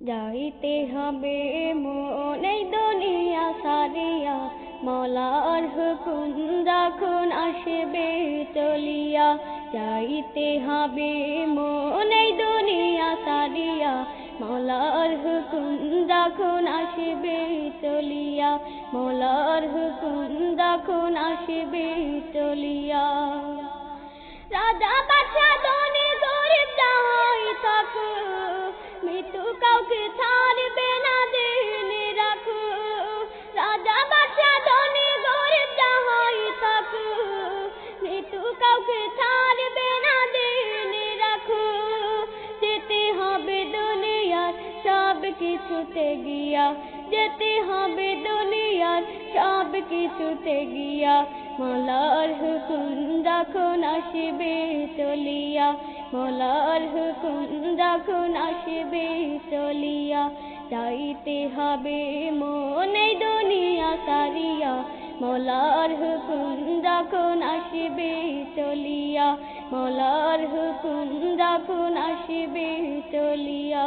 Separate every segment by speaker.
Speaker 1: যাইতে হবে মন দুনিয়া সারিয়া মলার হুকুম যখন আসবে চলিয়া যাইতে হবে মন দুনিয়া সারিয়া মলার হুকুম যখন আসবে চলিয়া মলার হুকুম যখন আসবে চলিয়া রাজা কিছুতে গিয়া, যেতে হবে দুনিয়ার সব কিছুতে গিয়া। মলার হুকুম যখন আসবে চলিয়া, মলার হুকুম যখন আসবে চলিয়া, যাইতে হবে মনে দুনিয়া সারিয়া মলার হুকুম যখন আসবে চলিয়া, মলার হুকুম যখন আসবে চলিয়া।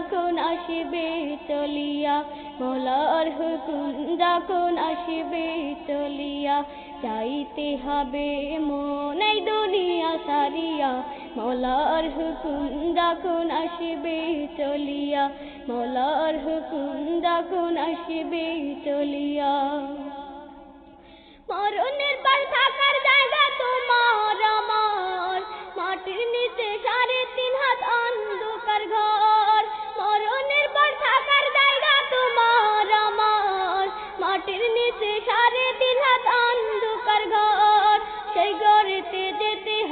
Speaker 1: যখন আসবে চলিয়া, মোলার হুকুম যখন আসবে চলিয়া, যাইতে হবে মন দুনিয়া সারিয়া, মোলার হুকুম যখন আসবে চলিয়া, মোলার হুকুম যখন আসবে চলিয়া। মরণের পর থাকার জায়গা তোমার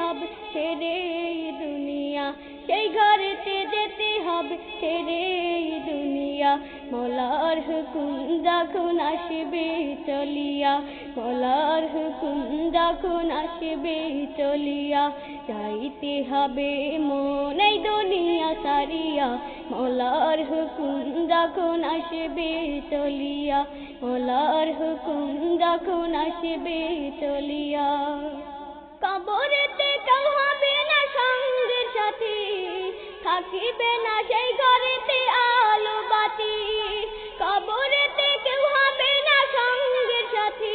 Speaker 1: হবে ছেড়ে দুনিয়া, সেই ঘরেতে যেতে হবে ছেড়ে দুনিয়া। মোলার হুকুম যখন আসবে চলিয়া, মোলার হুকুম যখন আসবে চলিয়া, যাইতে হবে মন দুনিয়া সারিয়া মোলার হুকুম যখন আসবে চলিয়া, মোলার হুকুম যখন আসবে চলিয়া। কবরেতে থাকিবে না সেই ঘরেতে আলো বাতি কবরেতে কেউ হবে না সঙ্গের সাথে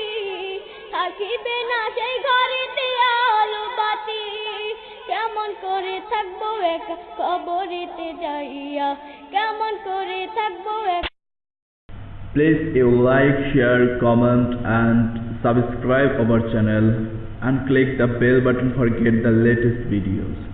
Speaker 1: থাকিবে না সেই ঘরেতে আলো বাতি কেমন করে থাকব একা কবরেতে যাইয়া কেমন করে থাকব একা
Speaker 2: Please you like, share, comment and subscribe our channel and click the bell button for get the latest videos.